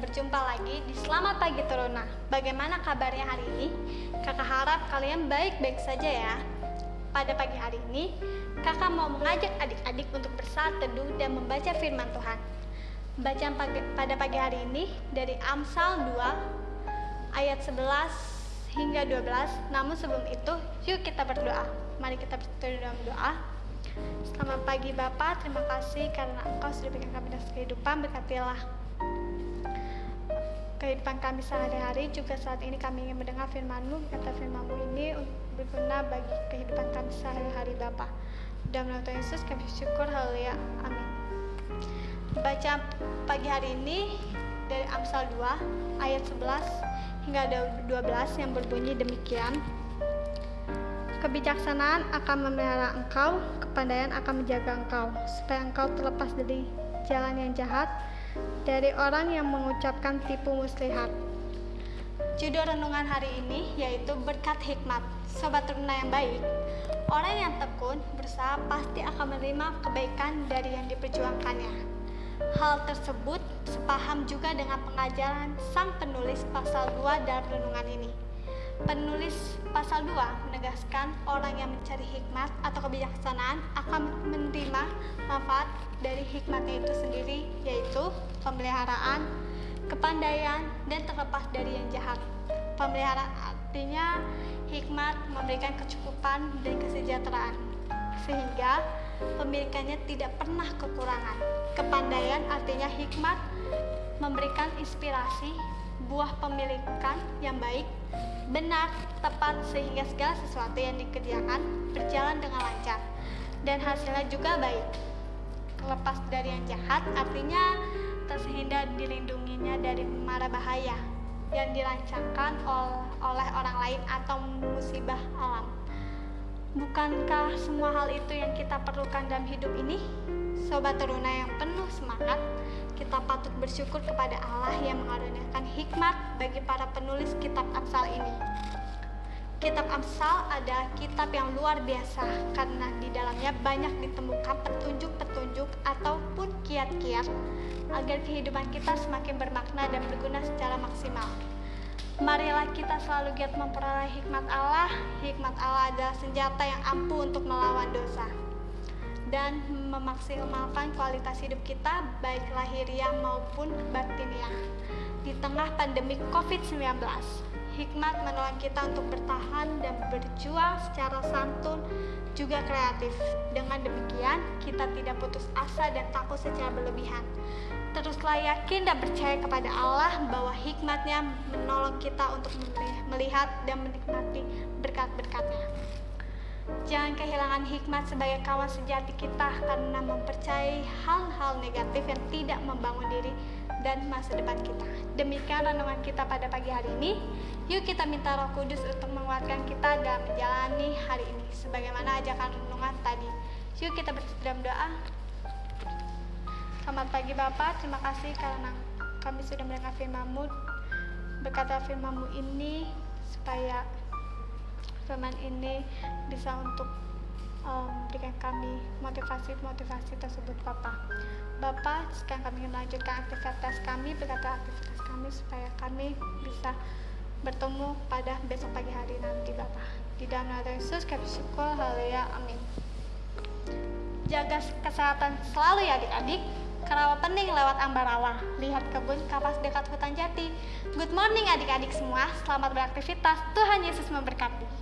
berjumpa lagi di Selamat Pagi Teruna. Bagaimana kabarnya hari ini? Kakak harap kalian baik-baik saja ya. Pada pagi hari ini, kakak mau mengajak adik-adik untuk bersaat teduh dan membaca firman Tuhan. Bacaan pagi, pada pagi hari ini dari Amsal 2 ayat 11 hingga 12. Namun sebelum itu, yuk kita berdoa. Mari kita berdoa. Selamat pagi Bapak, terima kasih karena Engkau sudah berikan kami dasar kehidupan, berkatilah kehidupan kami sehari-hari. Juga saat ini kami ingin mendengar firman-Mu. Kata firman-Mu ini berguna bagi kehidupan kami sehari-hari Bapa dalam nama Tuhan Yesus kami syukur haleluya. Amin. Baca pagi hari ini dari Amsal 2 ayat 11 hingga 12 yang berbunyi demikian Kebijaksanaan akan memelihara engkau, kepandaian akan menjaga engkau, supaya engkau terlepas dari jalan yang jahat, dari orang yang mengucapkan tipu muslihat. Judul renungan hari ini yaitu berkat hikmat. Sobat teruna yang baik, orang yang tekun berusaha pasti akan menerima kebaikan dari yang diperjuangkannya. Hal tersebut sepaham juga dengan pengajaran sang penulis pasal 2 dalam renungan ini. Penulis pasal 2 menegaskan orang yang mencari hikmat atau kebijaksanaan akan menerima manfaat dari hikmatnya itu sendiri yaitu pemeliharaan, kepandaian, dan terlepas dari yang jahat. Pemeliharaan artinya hikmat memberikan kecukupan dan kesejahteraan sehingga pemilikannya tidak pernah kekurangan. Kepandaian artinya hikmat memberikan inspirasi buah pemilikan yang baik, benar, tepat sehingga segala sesuatu yang dikerjakan berjalan dengan lancar dan hasilnya juga baik. Lepas dari yang jahat artinya terhindar dilindunginya dari mara bahaya yang dirancangkan oleh orang lain atau musibah alam. Bukankah semua hal itu yang kita perlukan dalam hidup ini? Sobat teruna yang penuh semangat, kita patut bersyukur kepada Allah yang mengaruniakan hikmat bagi para penulis kitab Amsal ini. Kitab Amsal adalah kitab yang luar biasa karena di dalamnya banyak ditemukan petunjuk-petunjuk ataupun kiat-kiat agar kehidupan kita semakin bermakna dan berguna secara maksimal. Marilah kita selalu giat memperoleh hikmat Allah. Hikmat Allah adalah senjata yang ampuh untuk melawan dosa dan memaksimalkan kualitas hidup kita baik lahiriah maupun batiniah. Di tengah pandemi COVID-19, hikmat menolong kita untuk bertahan dan berjuang secara santun juga kreatif. Dengan demikian, kita tidak putus asa dan takut secara berlebihan. Teruslah yakin dan percaya kepada Allah bahwa hikmatnya menolong kita untuk melihat dan menikmati berkat-berkatnya. Jangan kehilangan hikmat sebagai kawan sejati kita karena mempercayai hal-hal negatif yang tidak membangun diri dan masa depan kita. Demikian renungan kita pada pagi hari ini. Yuk kita minta Roh Kudus untuk menguatkan kita dalam menjalani hari ini sebagaimana ajakan renungan tadi. Yuk kita berdalam doa. Selamat pagi Bapak, terima kasih karena kami sudah mendengar firman-Mu. Berkata firman-Mu ini supaya firman ini bisa untuk um, berikan kami motivasi-motivasi tersebut Bapak. Bapak, sekarang kami melanjutkan aktivitas kami, berkata aktivitas kami supaya kami bisa bertemu pada besok pagi hari nanti Bapak. Di dalam nama Yesus kami syukur, haleluya, amin. Jaga kesehatan selalu ya adik-adik. Kerawa pening lewat ambarawa. Lihat kebun kapas dekat hutan jati. Good morning adik-adik semua. Selamat beraktivitas. Tuhan Yesus memberkati.